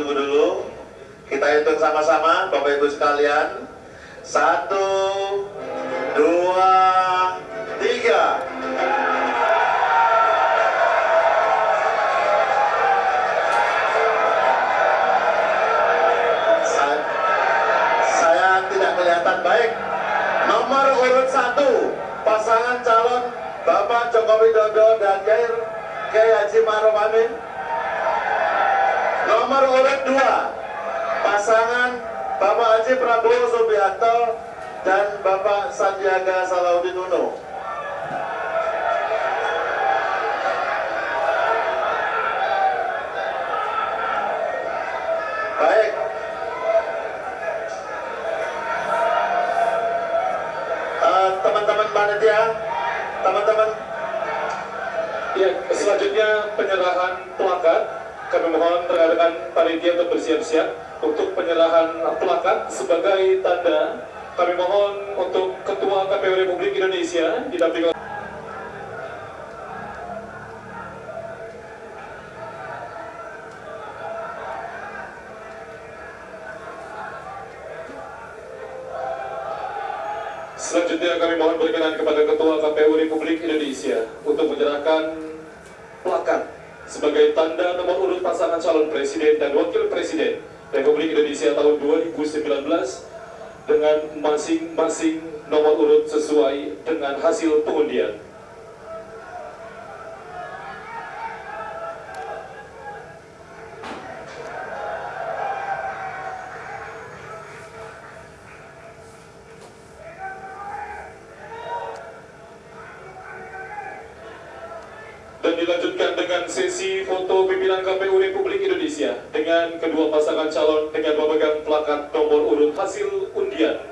tunggu dulu. Kita hitung sama-sama, Bapak Ibu sekalian. Satu, dua, tiga. Sa- Saya tidak kelihatan baik. Nomor urut satu, pasangan calon Bapak Joko Widodo dan Kiai Haji Maruf Amin. Nomor urut dua, pasangan Bapak Haji Prabowo Subianto dan Bapak Sandiaga Salahuddin Uno. Baik, Eh, teman-teman teman-teman Ya, selanjutnya penyerahan plakat. Kami mohon rekan-rekan panitia untuk bersiap-siap untuk penyerahan plakat sebagai tanda. Kami mohon untuk Ketua KPU Republik Indonesia didampingi Selanjutnya kami mohon berkenan kepada Ketua KPU Republik Indonesia untuk menyerahkan plakat sebagai tanda nomor urut pasangan calon presiden dan wakil presiden Republik Indonesia tahun 2019 dengan masing-masing nomor urut sesuai dengan hasil pengundian. Dan dilanjutkan dengan sesi foto pimpinan KPU Republik Indonesia dengan kedua pasangan calon dengan memegang plakat nomor urut hasil undian.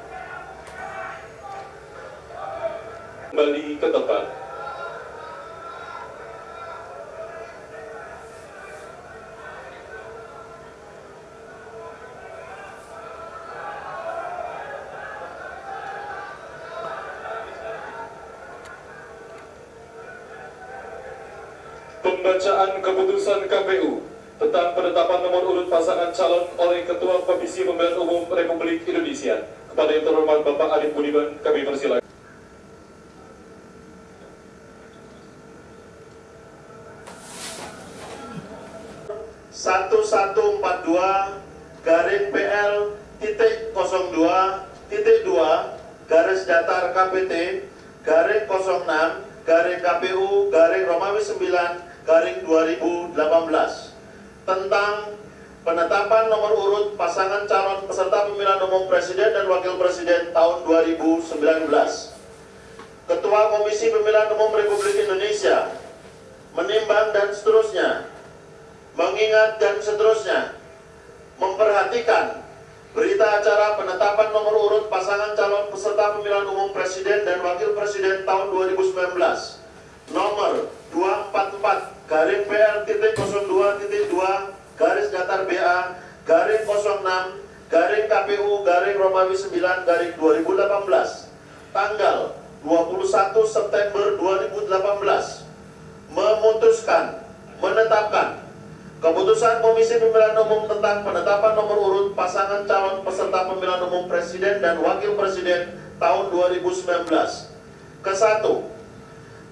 Pembacaan keputusan KPU tentang penetapan nomor urut pasangan calon oleh Ketua Komisi Pemilihan Umum Republik Indonesia. Kepada yang terhormat Bapak Arif Budiman, kami persilakan. satu satu empat dua garing PL titik 02 titik 2 garis datar KPT garing 06 garing KPU garing Romawi 9 garing 2018 tentang penetapan nomor urut pasangan calon peserta pemilihan umum presiden dan wakil presiden tahun 2019 Ketua Komisi Pemilihan Umum Republik Indonesia menimbang dan seterusnya mengingat dan seterusnya memperhatikan berita acara penetapan nomor urut pasangan calon peserta pemilihan umum presiden dan wakil presiden tahun 2019 nomor 244 garing PL titik 02 titik 2 garis datar BA garing 06 garing KPU garing Romawi 9 garing 2018 tanggal 21 September 2018 memutuskan menetapkan Keputusan Komisi Pemilihan Umum tentang penetapan nomor urut pasangan calon peserta pemilihan umum presiden dan wakil presiden tahun 2019. Kesatu,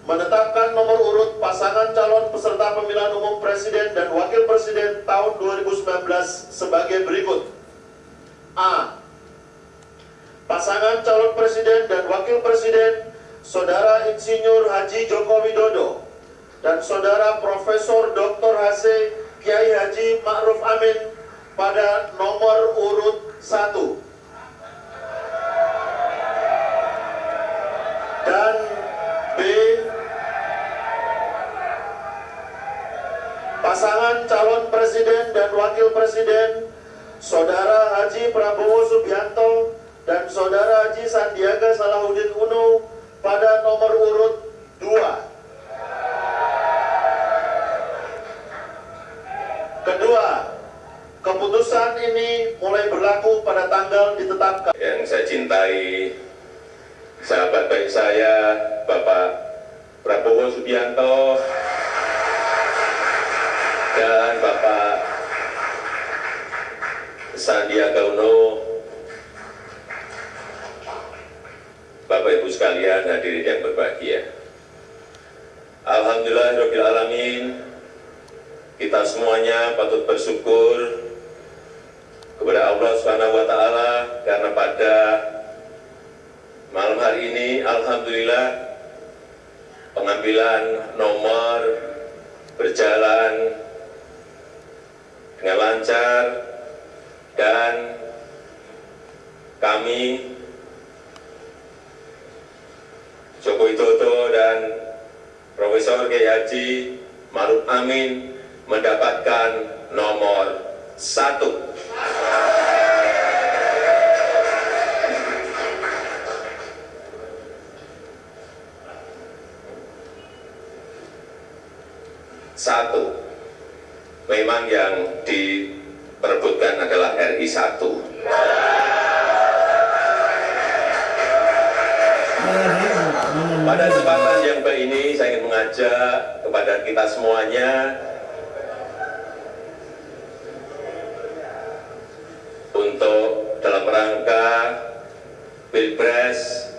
menetapkan nomor urut pasangan calon peserta pemilihan umum presiden dan wakil presiden tahun 2019 sebagai berikut. A. Pasangan calon presiden dan wakil presiden Saudara Insinyur Haji Joko Widodo dan Saudara Profesor Dr. H. Kiai Haji Ma'ruf Amin pada nomor urut 1 dan pasangan calon presiden dan wakil presiden Saudara Haji Prabowo Subianto dan Saudara Haji Sandiaga Salahuddin Uno pada nomor urut 2 Kedua, keputusan ini mulai berlaku pada tanggal ditetapkan. yang saya cintai sahabat baik saya Bapak Prabowo Subianto dan Bapak Sandiaga Uno, Bapak Ibu sekalian hadirin yang berbahagia. Alhamdulillahirrahmanirrahim, kita semuanya patut bersyukur kepada Allah Subhanahu wa taala karena pada malam hari ini alhamdulillah pengambilan nomor berjalan dengan lancar dan kami Joko Widodo dan Profesor Kiai Haji Maruf Amin mendapatkan nomor satu. Pada kesempatan yang baik ini saya ingin mengajak kepada kita semuanya. Untuk dalam rangka Pilpres.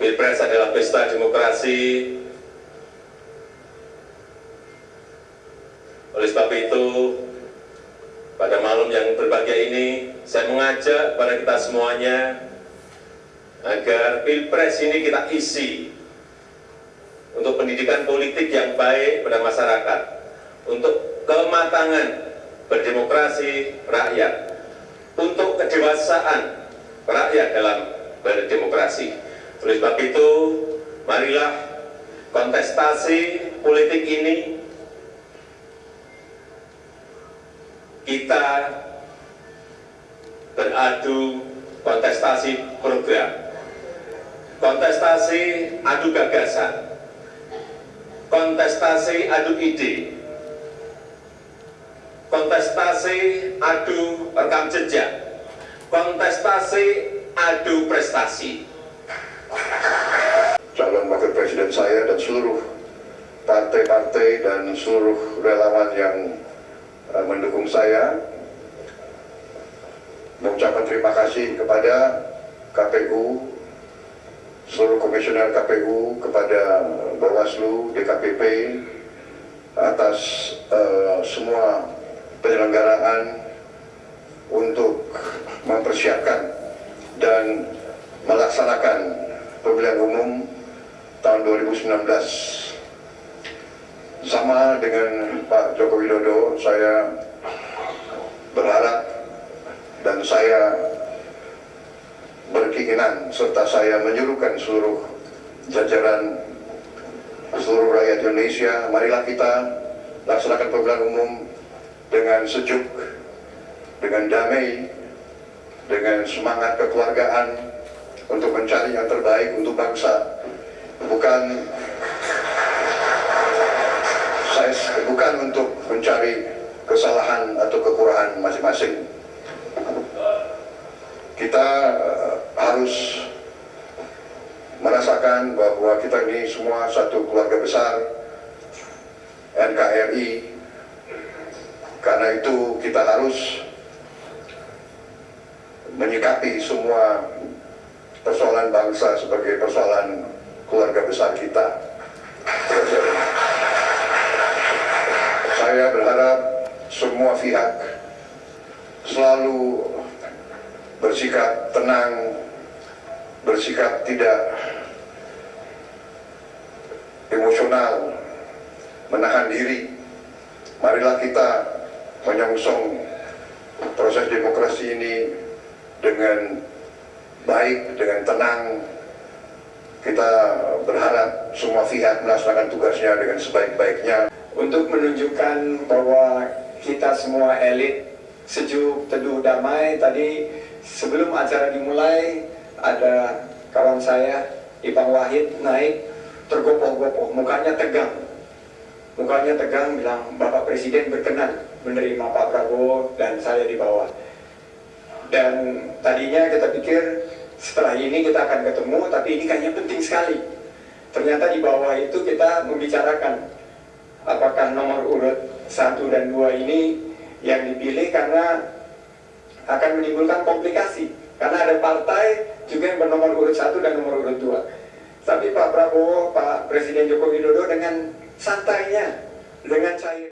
Pilpres adalah pesta demokrasi. Oleh sebab itu, pada malam yang berbahagia ini, saya mengajak pada kita semuanya agar pilpres ini kita isi untuk pendidikan politik yang baik pada masyarakat, untuk kematangan berdemokrasi rakyat, untuk kedewasaan rakyat dalam berdemokrasi. Oleh sebab itu, marilah kontestasi politik ini kita beradu kontestasi program, kontestasi adu gagasan, kontestasi adu ide, kontestasi adu rekam jejak, kontestasi adu prestasi. calon wakil presiden saya dan seluruh partai-partai dan seluruh relawan yang uh, mendukung saya mengucapkan terima kasih kepada KPU seluruh komisioner KPU kepada Bawaslu DKPP atas uh, semua penyelenggaraan untuk mempersiapkan dan melaksanakan pemilihan umum tahun 2019 sama dengan Pak Joko Widodo saya berharap dan saya berkeinginan serta saya menyuruhkan seluruh jajaran seluruh rakyat Indonesia marilah kita laksanakan pemilihan umum dengan sejuk dengan damai dengan semangat kekeluargaan untuk mencari yang terbaik untuk bangsa. Bukan saya bukan untuk mencari kesalahan atau kekurangan masing-masing. Kita harus merasakan bahwa kita ini semua satu keluarga besar NKRI karena itu kita harus menyikapi semua persoalan bangsa sebagai persoalan keluarga besar kita. Saya berharap semua pihak selalu bersikap tenang, bersikap tidak emosional, menahan diri. Marilah kita menyongsong proses demokrasi ini dengan baik, dengan tenang. Kita berharap semua pihak melaksanakan tugasnya dengan sebaik-baiknya. untuk menunjukkan bahwa kita semua elit sejuk, teduh, damai. Tadi sebelum acara dimulai ada kawan saya Ipang Wahid naik tergopoh-gopoh, mukanya tegang. Mukanya tegang bilang Bapak Presiden berkenan menerima Pak Prabowo dan saya di bawah. Dan tadinya kita pikir setelah ini kita akan ketemu, tapi ini kayaknya penting sekali. Ternyata di bawah itu kita membicarakan apakah nomor urut 1 dan 2 ini yang dipilih karena akan menimbulkan komplikasi karena ada partai juga yang bernomor urut satu dan nomor urut dua. Tapi Pak Prabowo, Pak Presiden Joko Widodo dengan santainya, dengan cair.